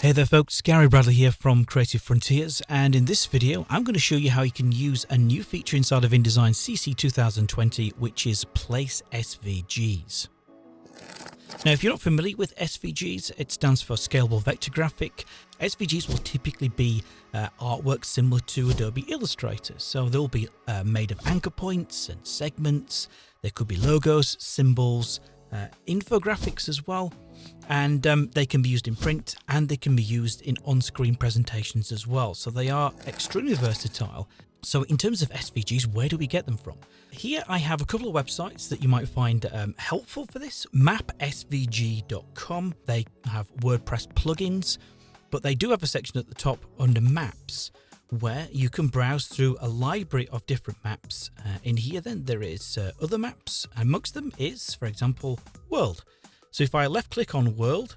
Hey there folks, Gary Bradley here from Creative Frontiers and in this video I'm going to show you how you can use a new feature inside of InDesign CC 2020 which is Place SVGs. Now if you're not familiar with SVGs, it stands for Scalable Vector Graphic. SVGs will typically be uh, artwork similar to Adobe Illustrator, so they'll be uh, made of anchor points and segments, there could be logos, symbols, uh, infographics as well and um, they can be used in print and they can be used in on-screen presentations as well. So they are extremely versatile. So in terms of SVGs, where do we get them from? Here I have a couple of websites that you might find um, helpful for this. mapsvg.com. They have WordPress plugins, but they do have a section at the top under maps where you can browse through a library of different maps. Uh, in here then there is uh, other maps. Amongst them is, for example, world. So if I left click on world,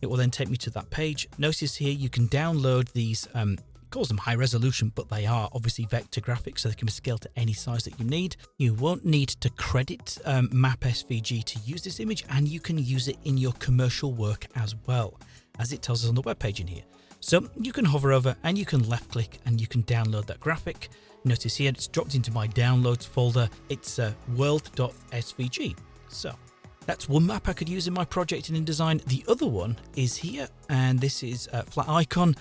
it will then take me to that page. Notice here you can download these, um, calls them high resolution, but they are obviously vector graphics, so they can be scaled to any size that you need. You won't need to credit um, Map SVG to use this image, and you can use it in your commercial work as well, as it tells us on the web page in here. So you can hover over and you can left click and you can download that graphic. Notice here it's dropped into my downloads folder. It's uh, world.svg. So that's one map I could use in my project in InDesign. The other one is here, and this is a flat icon.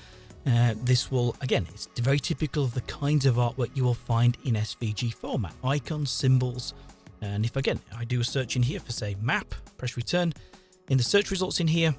Uh, this will, again, it's very typical of the kinds of artwork you will find in SVG format. Icons, symbols, and if again, I do a search in here for say map, press return, in the search results in here,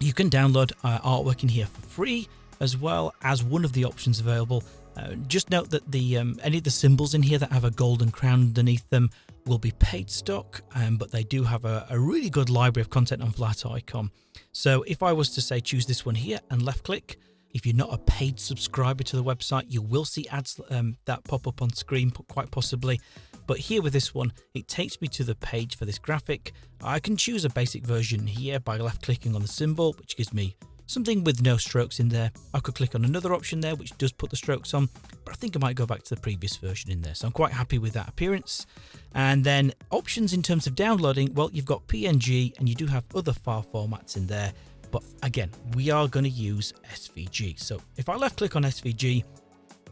you can download uh, artwork in here for free, as well as one of the options available. Uh, just note that the um, any of the symbols in here that have a golden crown underneath them will be paid stock, um, but they do have a, a, really good library of content on Flat Icon. So if I was to say choose this one here and left click, if you're not a paid subscriber to the website, you will see ads um, that pop up on screen quite possibly. But here with this one, it takes me to the page for this graphic. I can choose a basic version here by left clicking on the symbol, which gives me something with no strokes in there. I could click on another option there, which does put the strokes on, but I think I might go back to the previous version in there. So I'm quite happy with that appearance. And then options in terms of downloading, well, you've got PNG and you do have other file formats in there. But again, we are going to use SVG. So if I left click on SVG,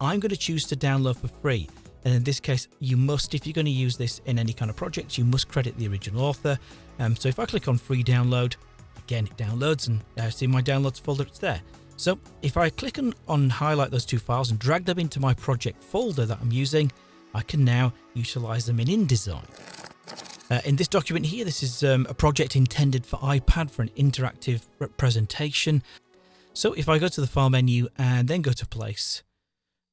I'm going to choose to download for free. And in this case, you must, if you're going to use this in any kind of project, you must credit the original author. Um, so if I click on free download, again, it downloads and I see my downloads folder, it's there. So if I click on, on highlight those two files and drag them into my project folder that I'm using, I can now utilize them in InDesign. Uh, in this document here, this is um, a project intended for iPad for an interactive presentation. So if I go to the file menu and then go to place,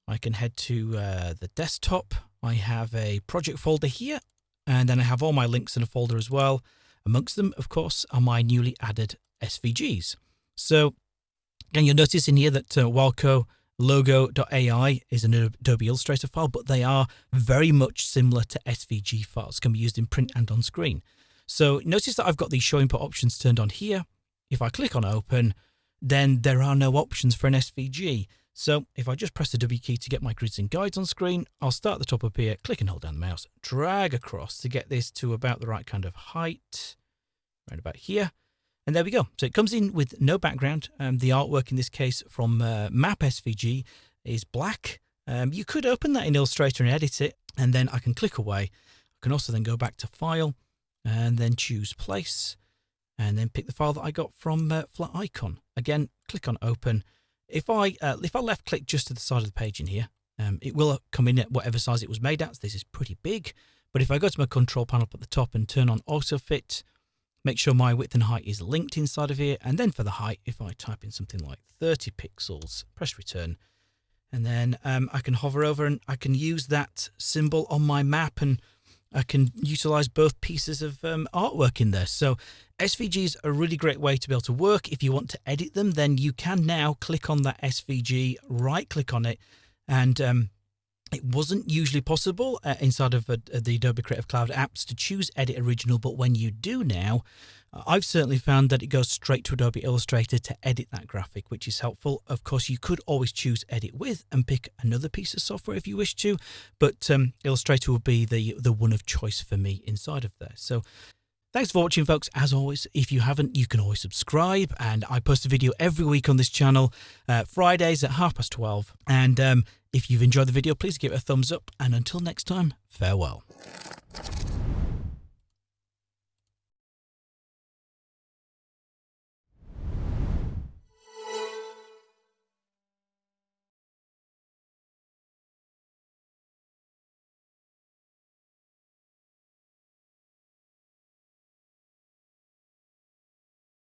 I can head to uh, the desktop. I have a project folder here, and then I have all my links in a folder as well. Amongst them, of course, are my newly added SVGs. So again, you'll notice in here that uh, Walco logo.ai is an Adobe Illustrator file, but they are very much similar to SVG files, can be used in print and on screen. So notice that I've got these show input options turned on here. If I click on open, then there are no options for an SVG. So if I just press the W key to get my grids and guides on screen, I'll start at the top up here, click and hold down the mouse, drag across to get this to about the right kind of height, right about here. And there we go. So it comes in with no background. Um, the artwork in this case from uh, Map SVG is black. Um, you could open that in Illustrator and edit it, and then I can click away. I can also then go back to File and then choose Place, and then pick the file that I got from uh, Flat Icon. Again, click on Open if I uh, if I left click just to the side of the page in here, um, it will come in at whatever size it was made at. So this is pretty big. But if I go to my control panel up at the top and turn on auto fit, make sure my width and height is linked inside of here. And then for the height, if I type in something like 30 pixels, press return, and then um, I can hover over and I can use that symbol on my map and I can utilize both pieces of um, artwork in there. So SVG is a really great way to be able to work. If you want to edit them, then you can now click on that SVG, right click on it, and um, it wasn't usually possible uh, inside of uh, the Adobe Creative Cloud apps to choose Edit Original, but when you do now, uh, I've certainly found that it goes straight to Adobe Illustrator to edit that graphic, which is helpful. Of course, you could always choose Edit With and pick another piece of software if you wish to, but um, Illustrator will be the, the one of choice for me inside of there. So Thanks for watching, folks. As always, if you haven't, you can always subscribe. And I post a video every week on this channel, uh, Fridays at half past 12. And um, if you've enjoyed the video, please give it a thumbs up. And until next time, farewell.